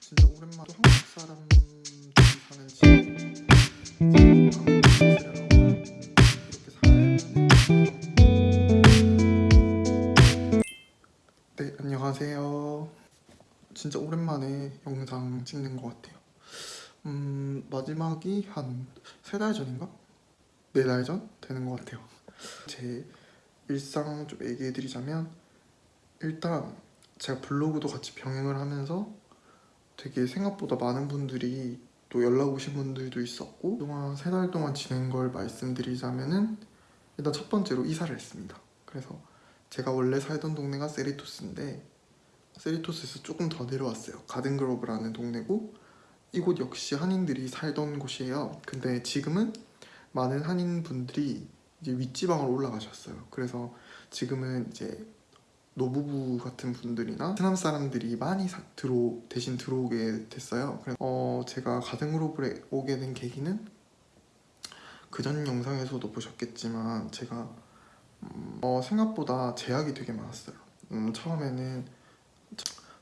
진짜 오랜만에 또 한국 사람들이 사는 집 네 안녕하세요. 진짜 오랜만에 영상 찍는 것 같아요. 음 마지막이 한 세 달 전인가? 네 달 전? 되는 것 같아요. 제 일상 좀 얘기해 드리자면 일단 제가 블로그도 같이 병행을 하면서 되게 생각보다 많은 분들이 또 연락 오신 분들도 있었고 그동안 세 달 동안 지낸 걸 말씀드리자면은 일단 첫 번째로 이사를 했습니다. 그래서 제가 원래 살던 동네가 세리토스인데 세리토스에서 조금 더 내려왔어요. 가든그로브라는 동네고 이곳 역시 한인들이 살던 곳이에요. 근데 지금은 많은 한인 분들이 이제 윗지방으로 올라가셨어요 그래서 지금은 이제 노부부 같은 분들이나 베트남 사람들이 많이 사- 들어 대신 들어오게 됐어요. 그래서 어, 제가 가든그로브에 오게 된 계기는 그전 영상에서도 보셨겠지만 제가 음, 어, 생각보다 제약이 되게 많았어요. 음, 처음에는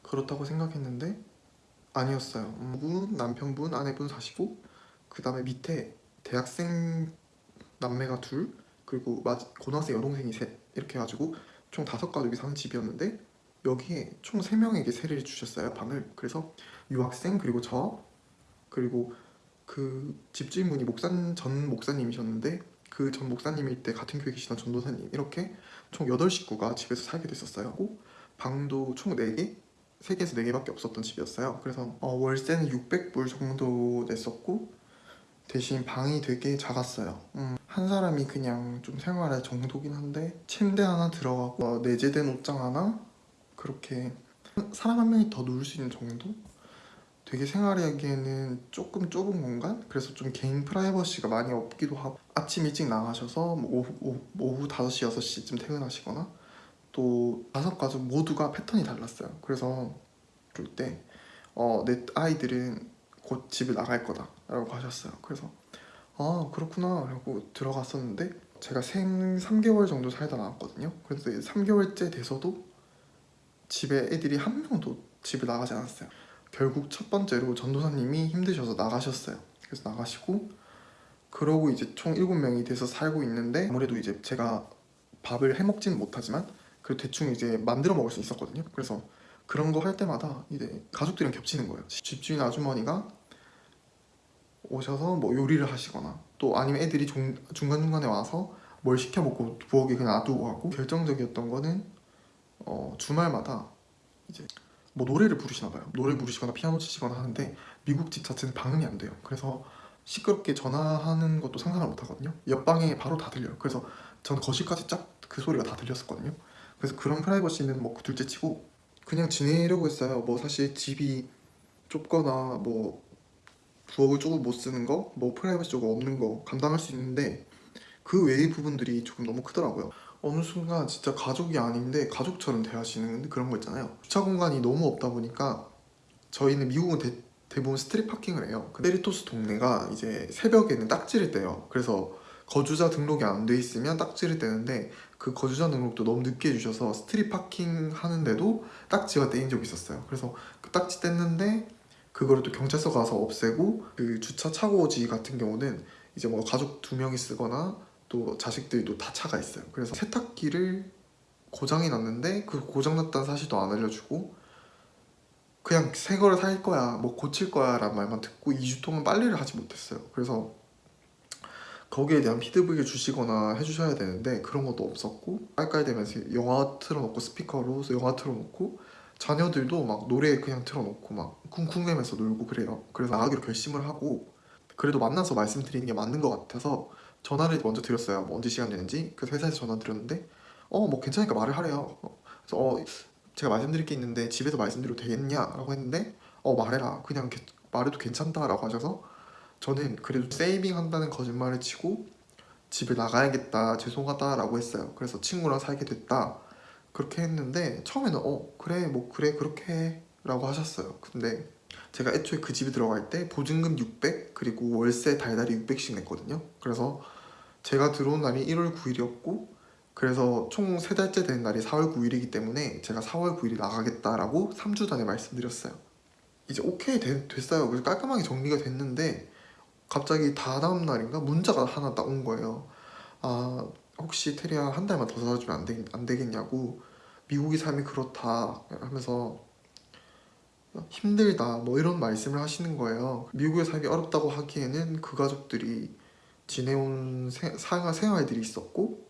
그렇다고 생각했는데 아니었어요. 음, 분, 남편분, 아내분 사시고 그 다음에 밑에 대학생 남매가 둘 그리고 마- 고등학생 여동생이 셋 이렇게 해가지고 총 다섯 가족이 사는 집이었는데 여기에 총 세 명에게 세례를 주셨어요 방을. 그래서 유학생 그리고 저 그리고 그 집주인분이 목사 전 목사님이셨는데 그 전 목사님일 때 같은 교회 계시던 전도사님 이렇게 총 8식구가 집에서 살게 됐었어요. 방도 총 4개 3개에서 4개밖에 없었던 집이었어요. 그래서 어, 월세는 600불 정도 냈었고 대신 방이 되게 작았어요. 음, 한 사람이 그냥 좀 생활할 정도긴 한데 침대 하나 들어가고 어, 내재된 옷장 하나 그렇게 사람 한 명이 더 누울 수 있는 정도? 되게 생활하기에는 조금 좁은 공간? 그래서 좀 개인 프라이버시가 많이 없기도 하고 아침 일찍 나가셔서 뭐 오후, 오후, 오후 5시, 6시쯤 퇴근하시거나 또 다섯 가족 모두가 패턴이 달랐어요 그래서 그럴 때 어, 내 아이들은 곧 집을 나갈 거다 라고 하셨어요 그래서 아 그렇구나. 하고 들어갔었는데 제가 생 3개월 정도 살다 나왔거든요. 그래서 3개월째 돼서도 집에 애들이 한 명도 집을 나가지 않았어요. 결국 첫 번째로 전도사님이 힘드셔서 나가셨어요. 그래서 나가시고 그러고 이제 총 7명이 돼서 살고 있는데 아무래도 이제 제가 밥을 해먹지는 못하지만 그래도 대충 이제 만들어 먹을 수 있었거든요. 그래서 그런 거 할 때마다 이제 가족들이랑 겹치는 거예요. 집주인 아주머니가 오셔서 뭐 요리를 하시거나 또 아니면 애들이 중, 중간중간에 와서 뭘 시켜 먹고 부엌에 그냥 놔두고 가고 결정적이었던 거는 어, 주말마다 이제 뭐 노래를 부르시나 봐요. 노래 부르시거나 피아노 치시거나 하는데 미국 집 자체는 방음이 안 돼요. 그래서 시끄럽게 전화하는 것도 상상을 못 하거든요. 옆방에 바로 다 들려요. 그래서 저는 거실까지 쫙 그 소리가 다 들렸었거든요. 그래서 그런 프라이버시는 뭐 둘째 치고 그냥 지내려고 했어요. 뭐 사실 집이 좁거나 뭐 부엌을 조금 못 쓰는 거, 뭐 프라이버시 조금 없는 거 감당할 수 있는데 그 외의 부분들이 조금 너무 크더라고요. 어느 순간 진짜 가족이 아닌데 가족처럼 대하시는 그런 거 있잖아요. 주차 공간이 너무 없다 보니까 저희는 미국은 대, 대부분 street parking을 해요. 그 세리토스 동네가 이제 새벽에는 딱지를 떼요. 그래서 거주자 등록이 안 돼 있으면 딱지를 떼는데 그 거주자 등록도 너무 늦게 해주셔서 스트릿 파킹 하는데도 딱지가 떼인 적이 있었어요. 그래서 그 딱지 뗐는데 그거를 또 경찰서 가서 없애고 그 주차 차고지 같은 경우는 이제 뭐 가족 두 명이 쓰거나 또 자식들도 다 차가 있어요. 그래서 세탁기를 고장이 났는데 그 고장 났다는 사실도 안 알려주고 그냥 새 거를 살 거야 뭐 고칠 거야 라는 말만 듣고 2주 동안 빨래를 하지 못했어요. 그래서 거기에 대한 피드백을 주시거나 해주셔야 되는데 그런 것도 없었고 깔깔대면서 영화 틀어놓고 스피커로 영화 틀어놓고 자녀들도 막 노래 그냥 틀어놓고 막 쿵쿵대면서 놀고 그래요. 그래서 나가기로 결심을 하고 그래도 만나서 말씀드리는 게 맞는 것 같아서 전화를 먼저 드렸어요. 뭐 언제 시간 되는지. 그래서 회사에서 전화 드렸는데 어 뭐 괜찮으니까 말을 하래요. 어, 그래서 어 제가 말씀드릴 게 있는데 집에서 말씀드려도 되겠냐 라고 했는데 어 말해라. 그냥 게- 말해도 괜찮다 라고 하셔서 저는 그래도 세이빙 한다는 거짓말을 치고 집에 나가야겠다 죄송하다 라고 했어요. 그래서 친구랑 살게 됐다 그렇게 했는데 처음에는 어 그래 뭐 그래 그렇게 해 라고 하셨어요 근데 제가 애초에 그 집에 들어갈 때 보증금 600 그리고 월세 달달이 600씩 냈거든요 그래서 제가 들어온 날이 1월 9일이었고 그래서 총세 달째 되는 날이 4월 9일이기 때문에 제가 4월 9일에 나가겠다라고 3주 전에 말씀드렸어요. 이제 오케이 되- 됐어요. 그래서 깔끔하게 정리가 됐는데 갑자기 다다음 날인가 문자가 하나 딱 온 거예요. 아 혹시 테리야 한 달만 더 살아주면 안, 되, 안 되겠냐고 미국의 삶이 그렇다 하면서 힘들다 뭐 이런 말씀을 하시는 거예요. 미국의 삶이 어렵다고 하기에는 그 가족들이 지내온 세- 생활, 생활들이 있었고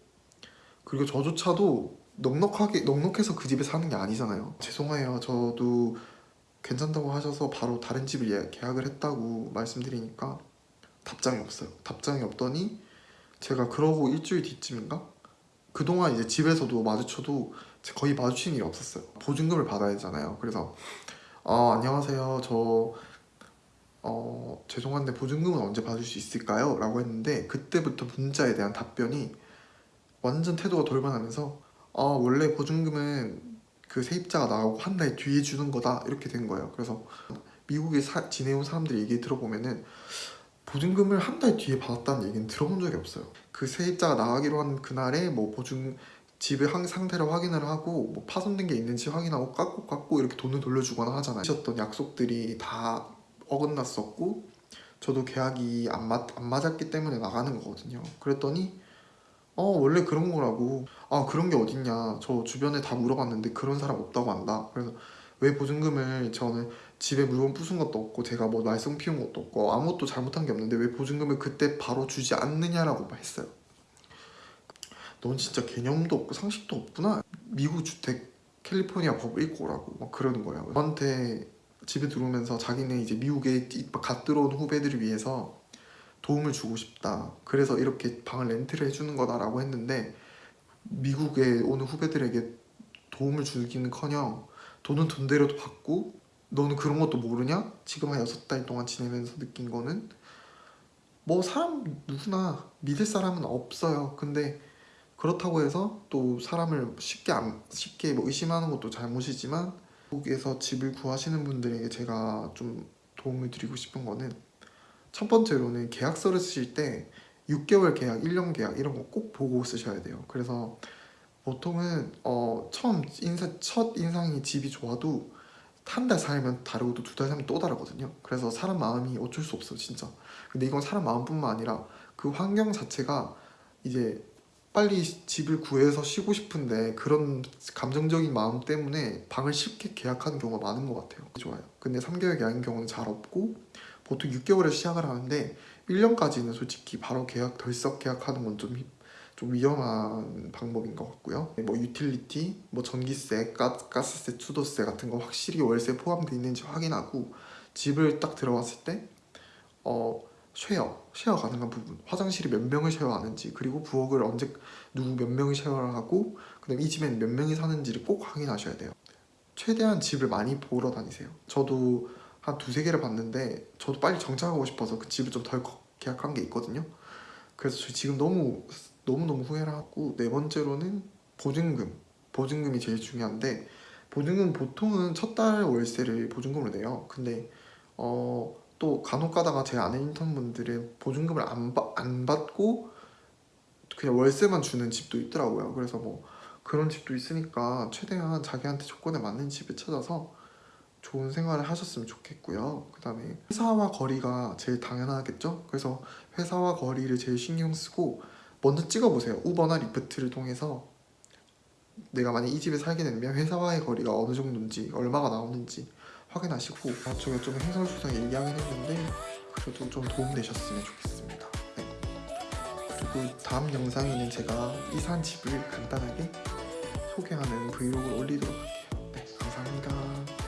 그리고 저조차도 넉넉하게 넉넉해서 그 집에 사는 게 아니잖아요. 죄송해요. 저도 괜찮다고 하셔서 바로 다른 집을 예- 계약을 했다고 말씀드리니까 답장이 없어요. 답장이 없더니 제가 그러고 일주일 뒤쯤인가 그동안 이제 집에서도 마주쳐도 거의 마주친 일이 없었어요. 보증금을 받아야 되잖아요. 그래서 어, 안녕하세요. 저 어, 죄송한데 보증금은 언제 받을 수 있을까요? 라고 했는데 그때부터 문자에 대한 답변이 완전 태도가 돌변하면서 어, 원래 보증금은 그 세입자가 나가고 한 달 뒤에 주는 거다 이렇게 된 거예요. 그래서 미국에 사- 지내온 사람들 얘기 들어보면은 보증금을 한 달 뒤에 받았다는 얘기는 들어본 적이 없어요. 그 세입자가 나가기로 한 그날에 뭐 보증 집의 한 상태를 확인을 하고 뭐 파손된 게 있는지 확인하고 깎고 깎고 이렇게 돈을 돌려주거나 하잖아요. 하셨던 약속들이 다 어긋났었고 저도 계약이 안, 맞, 안 맞았기 때문에 나가는 거거든요. 그랬더니 어 원래 그런 거라고 아 그런 게 어딨냐 저 주변에 다 물어봤는데 그런 사람 없다고 한다. 그래서 왜 보증금을 저는 집에 물건 부순 것도 없고 제가 뭐 말썽 피운 것도 없고 아무것도 잘못한 게 없는데 왜 보증금을 그때 바로 주지 않느냐라고 했어요. 넌 진짜 개념도 없고 상식도 없구나. 미국 주택 캘리포니아 법 읽고 오라고 막 그러는 거예요. 저한테 집에 들어오면서 자기는 이제 미국에 띠- 갓 들어온 후배들을 위해서 도움을 주고 싶다. 그래서 이렇게 방을 렌트를 해주는 거다 라고 했는데 미국에 오는 후배들에게 도움을 주기는커녕 돈은 돈대로도 받고 너는 그런 것도 모르냐? 지금 한 여섯 달 동안 지내면서 느낀 거는 뭐 사람 누구나 믿을 사람은 없어요. 근데 그렇다고 해서 또 사람을 쉽게 안, 쉽게 뭐 의심하는 것도 잘못이지만 미국에서 집을 구하시는 분들에게 제가 좀 도움을 드리고 싶은 거는 첫 번째로는 계약서를 쓰실 때 6개월 계약, 1년 계약 이런 거 꼭 보고 쓰셔야 돼요. 그래서 보통은 어, 처음 인사 첫 인상이 집이 좋아도 한 달 살면 다르고 또두달 살면 또 다르거든요. 그래서 사람 마음이 어쩔 수 없어요, 진짜. 근데 이건 사람 마음뿐만 아니라 그 환경 자체가 이제 빨리 집을 구해서 쉬고 싶은데 그런 감정적인 마음 때문에 방을 쉽게 계약하는 경우가 많은 것 같아요. 좋아요. 근데 3개월 계약인 경우는 잘 없고 보통 6개월에 시작을 하는데 1년까지는 솔직히 바로 계약 덜썩 계약하는 건 좀 좀 위험한 방법인 것 같고요. 뭐 utility, 뭐 전기세, 가, 가스세, 수도세 같은 거 확실히 월세 포함되어 있는지 확인하고 집을 딱 들어왔을 때 어, 쉐어, 쉐어 가능한 부분 화장실이 몇 명을 share하는지 그리고 부엌을 언제 누구 몇 명이 share를 하고 그 다음 이 집에는 몇 명이 사는지를 꼭 확인하셔야 돼요. 최대한 집을 많이 보러 다니세요. 저도 한 두세 개를 봤는데 저도 빨리 정착하고 싶어서 그 집을 좀 덜 계약한 게 있거든요. 그래서 저 지금 너무 너무너무 후회를 하고 네 번째로는 보증금 보증금이 제일 중요한데 보증금 보통은 첫 달 월세를 보증금으로 내요. 근데 어, 또 간혹 가다가 제 아는 인턴분들은 보증금을 안, 받- 안 받고 그냥 월세만 주는 집도 있더라고요. 그래서 뭐 그런 집도 있으니까 최대한 자기한테 조건에 맞는 집을 찾아서 좋은 생활을 하셨으면 좋겠고요. 그 다음에 회사와 거리가 제일 당연하겠죠? 그래서 회사와 거리를 제일 신경 쓰고 먼저 찍어보세요. 우버나 리프트를 통해서 내가 만약 이 집에 살게 되면 회사와의 거리가 어느 정도인지 얼마가 나오는지 확인하시고 아, 제가 좀 행설수설 얘기하긴 했는데 그래도 좀 도움되셨으면 좋겠습니다. 네. 그리고 다음 영상에는 제가 이사한 집을 간단하게 소개하는 브이로그를 올리도록 할게요. 네 감사합니다